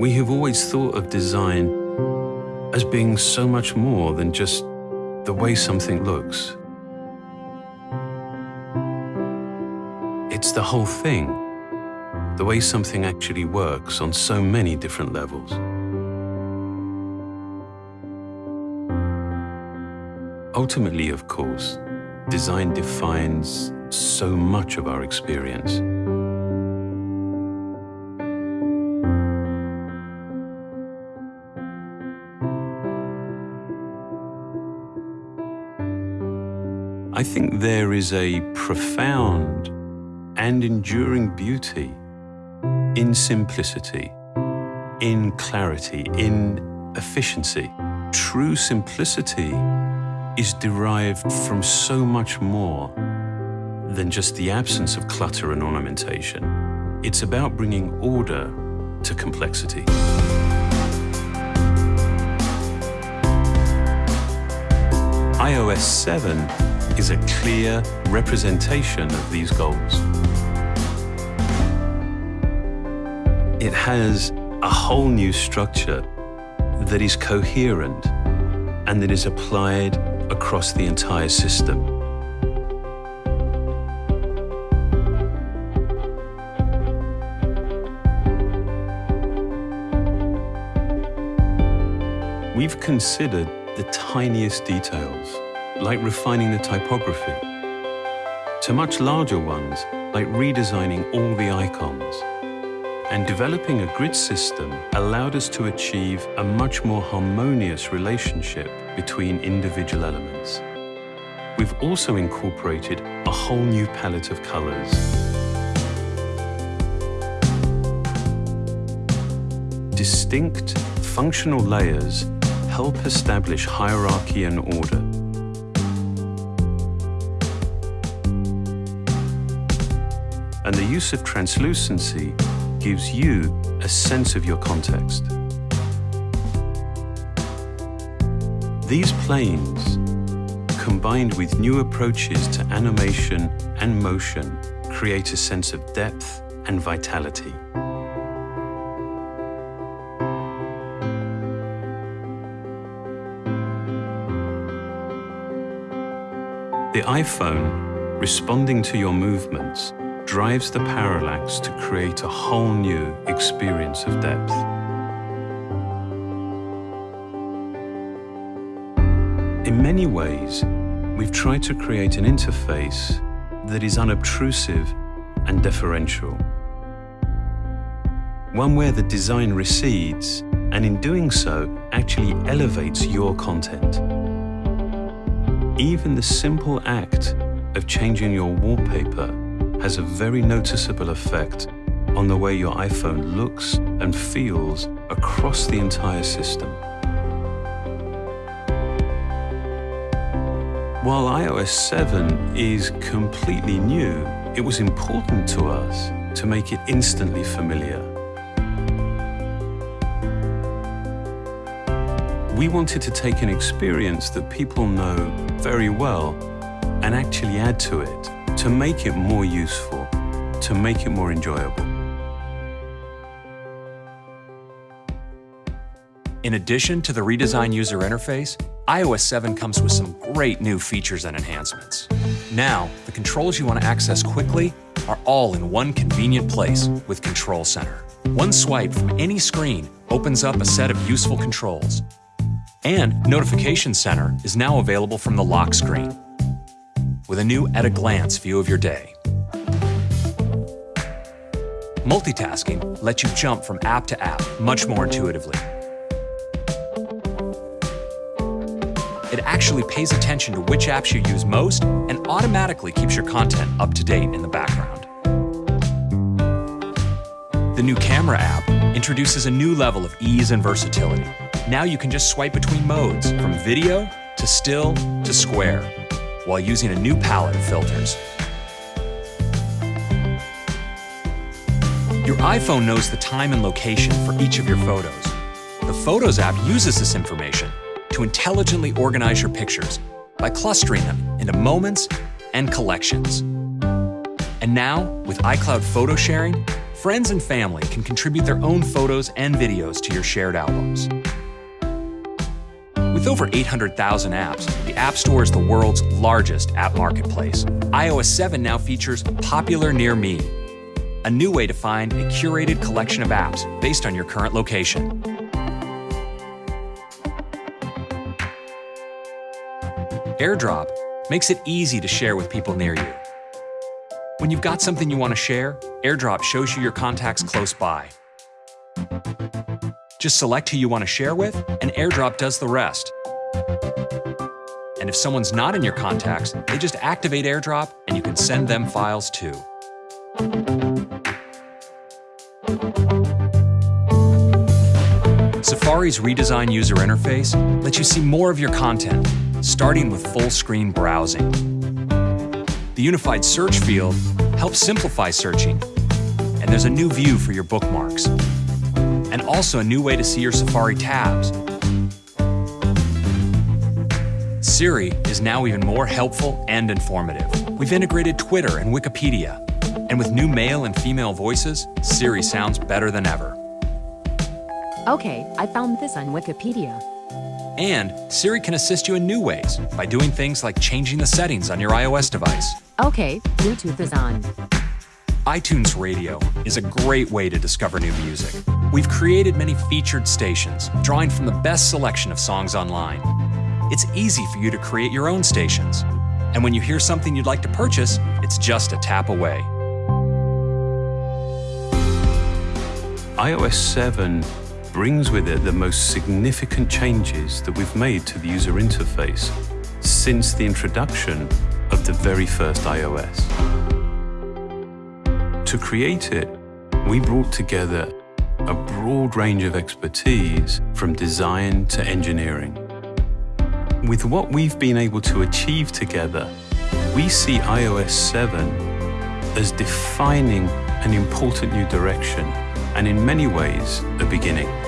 we have always thought of design as being so much more than just the way something looks. It's the whole thing, the way something actually works on so many different levels. Ultimately, of course, design defines so much of our experience. I think there is a profound and enduring beauty in simplicity, in clarity, in efficiency. True simplicity is derived from so much more than just the absence of clutter and ornamentation. It's about bringing order to complexity. iOS 7 is a clear representation of these goals. It has a whole new structure that is coherent and that is applied across the entire system. We've considered the tiniest details, like refining the typography, to much larger ones, like redesigning all the icons. And developing a grid system allowed us to achieve a much more harmonious relationship between individual elements. We've also incorporated a whole new palette of colors. Distinct, functional layers help establish hierarchy and order. And the use of translucency gives you a sense of your context. These planes, combined with new approaches to animation and motion, create a sense of depth and vitality. The iPhone, responding to your movements, drives the parallax to create a whole new experience of depth. In many ways, we've tried to create an interface that is unobtrusive and deferential. One where the design recedes, and in doing so, actually elevates your content. Even the simple act of changing your wallpaper has a very noticeable effect on the way your iPhone looks and feels across the entire system. While iOS 7 is completely new, it was important to us to make it instantly familiar. We wanted to take an experience that people know very well and actually add to it to make it more useful, to make it more enjoyable. In addition to the redesigned user interface, iOS 7 comes with some great new features and enhancements. Now, the controls you want to access quickly are all in one convenient place with Control Center. One swipe from any screen opens up a set of useful controls. And Notification Center is now available from the lock screen with a new at-a-glance view of your day. Multitasking lets you jump from app to app much more intuitively. It actually pays attention to which apps you use most and automatically keeps your content up to date in the background. The new Camera app introduces a new level of ease and versatility. Now you can just swipe between modes, from video to still to square, while using a new palette of filters. Your iPhone knows the time and location for each of your photos. The Photos app uses this information to intelligently organize your pictures by clustering them into moments and collections. And now, with iCloud photo sharing, Friends and family can contribute their own photos and videos to your shared albums. With over 800,000 apps, the App Store is the world's largest app marketplace. iOS 7 now features Popular Near Me, a new way to find a curated collection of apps based on your current location. AirDrop makes it easy to share with people near you. When you've got something you want to share, AirDrop shows you your contacts close by. Just select who you want to share with, and AirDrop does the rest. And if someone's not in your contacts, they just activate AirDrop and you can send them files too. Safari's redesigned user interface lets you see more of your content, starting with full-screen browsing. The unified search field helps simplify searching, and there's a new view for your bookmarks, and also a new way to see your Safari tabs. Siri is now even more helpful and informative. We've integrated Twitter and Wikipedia, and with new male and female voices, Siri sounds better than ever. Okay, I found this on Wikipedia. And Siri can assist you in new ways by doing things like changing the settings on your iOS device. Okay, Bluetooth is on. iTunes Radio is a great way to discover new music. We've created many featured stations, drawing from the best selection of songs online. It's easy for you to create your own stations. And when you hear something you'd like to purchase, it's just a tap away. iOS 7 brings with it the most significant changes that we've made to the user interface since the introduction of the very first iOS. To create it, we brought together a broad range of expertise from design to engineering. With what we've been able to achieve together, we see iOS 7 as defining an important new direction and in many ways a beginning.